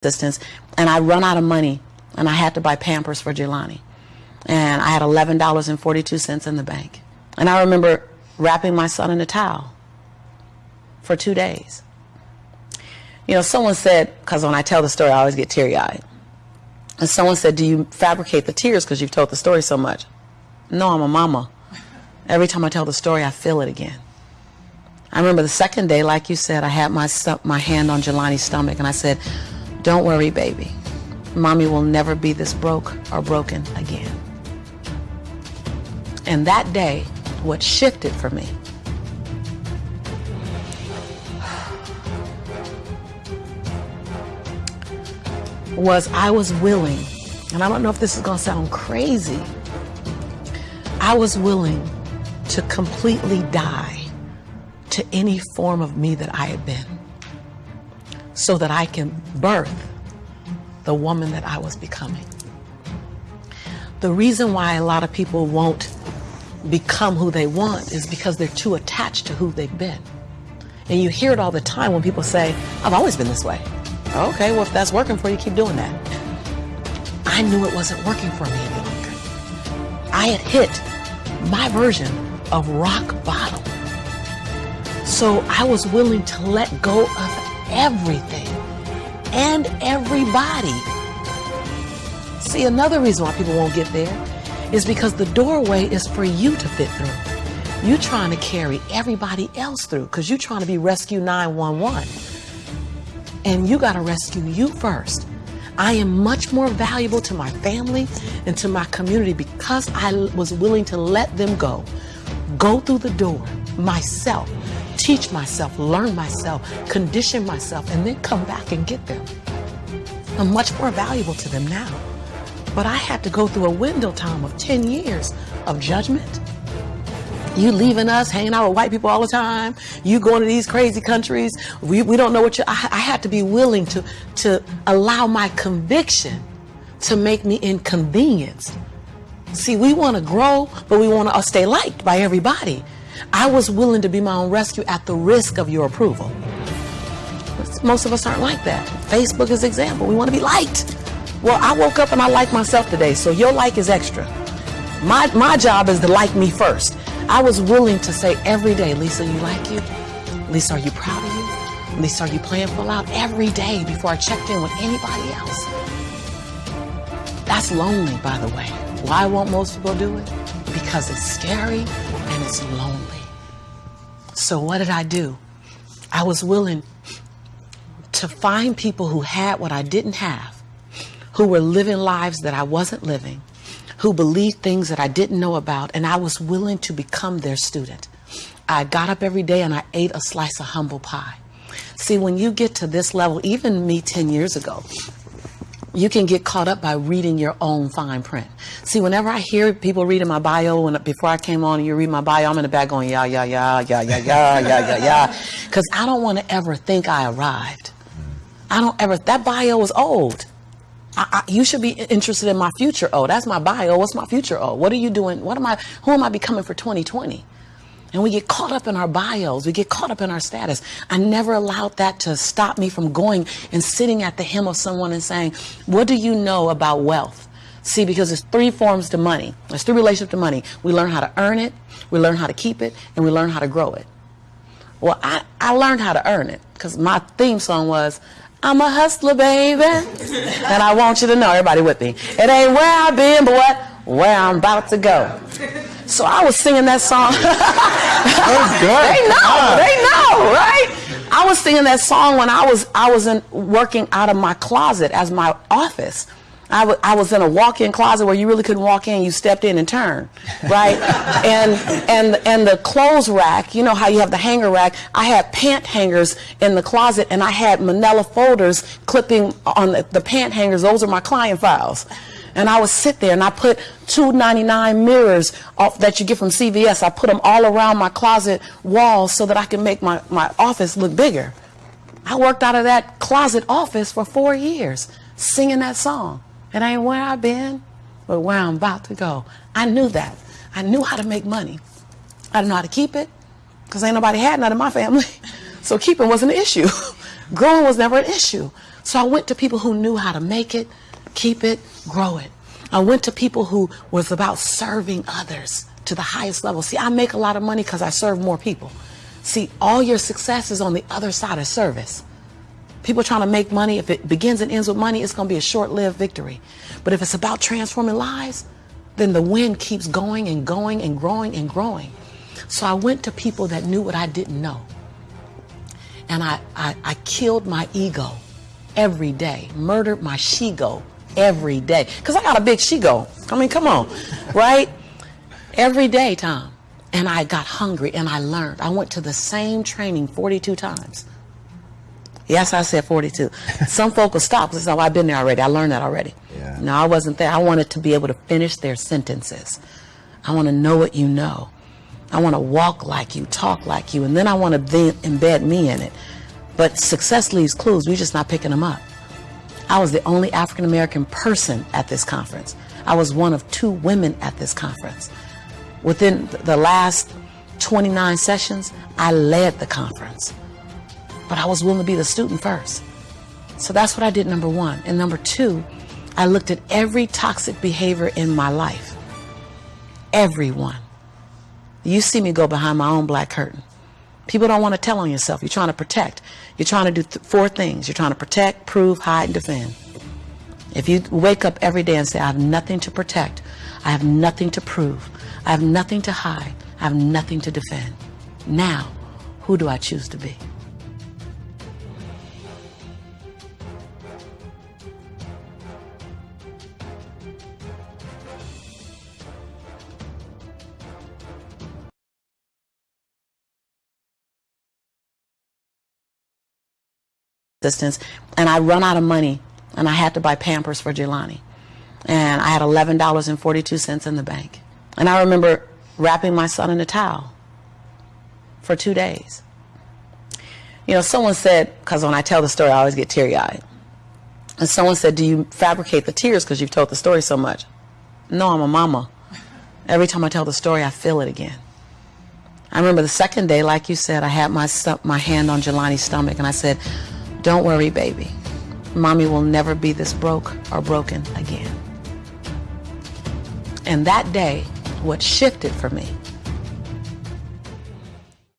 assistance, and I run out of money, and I had to buy Pampers for Jelani. And I had $11.42 in the bank. And I remember wrapping my son in a towel for two days. You know, someone said, because when I tell the story, I always get teary eyed. And someone said, Do you fabricate the tears because you've told the story so much? No, I'm a mama. Every time I tell the story, I feel it again. I remember the second day, like you said, I had my, my hand on Jelani's stomach and I said, Don't worry, baby. Mommy will never be this broke or broken again. And that day, what shifted for me was I was willing, and I don't know if this is going to sound crazy, I was willing to completely die to any form of me that I had been so that I can birth the woman that I was becoming. The reason why a lot of people won't become who they want is because they're too attached to who they've been. And you hear it all the time when people say, I've always been this way. Okay, well, if that's working for you, keep doing that. I knew it wasn't working for me any longer. I had hit my version of rock bottom. So I was willing to let go of everything and everybody. See, another reason why people won't get there is because the doorway is for you to fit through. You're trying to carry everybody else through because you're trying to be Rescue 911 and you got to rescue you first. I am much more valuable to my family and to my community because I was willing to let them go. Go through the door myself, teach myself, learn myself, condition myself, and then come back and get them. I'm much more valuable to them now. But I had to go through a window time of 10 years of judgment, you leaving us, hanging out with white people all the time. You going to these crazy countries. We, we don't know what you. I, I had to be willing to to allow my conviction to make me inconvenienced. See, we want to grow, but we want to stay liked by everybody. I was willing to be my own rescue at the risk of your approval. Most of us aren't like that. Facebook is example. We want to be liked. Well, I woke up and I like myself today, so your like is extra. My, my job is to like me first. I was willing to say every day, Lisa, you like you? Lisa, are you proud of you? Lisa, are you playing full out? Every day before I checked in with anybody else. That's lonely, by the way. Why won't most people do it? Because it's scary and it's lonely. So what did I do? I was willing to find people who had what I didn't have, who were living lives that I wasn't living, who believed things that I didn't know about, and I was willing to become their student. I got up every day and I ate a slice of humble pie. See, when you get to this level, even me 10 years ago, you can get caught up by reading your own fine print. See, whenever I hear people reading my bio, when before I came on and you read my bio, I'm in the back going, yeah, yeah, yeah, yeah, yeah, yeah, yeah, yeah, yeah. Because I don't want to ever think I arrived. I don't ever, that bio is old. I, I, you should be interested in my future. Oh, that's my bio. What's my future? Oh, what are you doing? What am I? Who am I becoming for 2020? And we get caught up in our bios. We get caught up in our status. I never allowed that to stop me from going and sitting at the hem of someone and saying, "What do you know about wealth?" See, because there's three forms to money. There's three relationships to money. We learn how to earn it, we learn how to keep it, and we learn how to grow it. Well, I, I learned how to earn it because my theme song was, I'm a hustler, baby. and I want you to know, everybody with me, it ain't where I've been, but what? Where I'm about to go. So I was singing that song. they know, ah. they know, right? I was singing that song when I was I was in, working out of my closet as my office. I, w- I was in a walk-in closet where you really couldn't walk in. You stepped in and turned, right? and and and the clothes rack. You know how you have the hanger rack. I had pant hangers in the closet, and I had Manila folders clipping on the, the pant hangers. Those are my client files. And I would sit there and I put 299 mirrors off that you get from CVS. I put them all around my closet walls so that I can make my, my office look bigger. I worked out of that closet office for four years singing that song. It ain't where I've been, but where I'm about to go. I knew that. I knew how to make money. I didn't know how to keep it because ain't nobody had none in my family. So keeping wasn't an issue, Growing was never an issue. So I went to people who knew how to make it, keep it, grow it. I went to people who was about serving others to the highest level. See, I make a lot of money because I serve more people. See, all your success is on the other side of service. People trying to make money, if it begins and ends with money, it's going to be a short-lived victory. But if it's about transforming lives, then the wind keeps going and going and growing and growing. So I went to people that knew what I didn't know. And I, I, I killed my ego every day, murdered my she-go every day. Because I got a big she-go. I mean, come on, right? Every day, Tom. And I got hungry and I learned. I went to the same training 42 times. Yes, I said 42. Some folk will stop because oh, I've been there already. I learned that already. Yeah. No, I wasn't there. I wanted to be able to finish their sentences. I want to know what you know. I want to walk like you, talk like you, and then I want to then embed me in it. But success leaves clues. We're just not picking them up. I was the only African American person at this conference. I was one of two women at this conference. Within the last 29 sessions, I led the conference. But I was willing to be the student first. So that's what I did, number one. And number two, I looked at every toxic behavior in my life. Everyone. You see me go behind my own black curtain. People don't want to tell on yourself. You're trying to protect. You're trying to do th four things. You're trying to protect, prove, hide, and defend. If you wake up every day and say, I have nothing to protect, I have nothing to prove, I have nothing to hide, I have nothing to defend. Now, who do I choose to be? Assistance, and I run out of money and I had to buy Pampers for Jelani. And I had $11.42 in the bank. And I remember wrapping my son in a towel for two days. You know, someone said, because when I tell the story, I always get teary eyed. And someone said, Do you fabricate the tears because you've told the story so much? No, I'm a mama. Every time I tell the story, I feel it again. I remember the second day, like you said, I had my, my hand on Jelani's stomach and I said, Don't worry, baby. Mommy will never be this broke or broken again. And that day, what shifted for me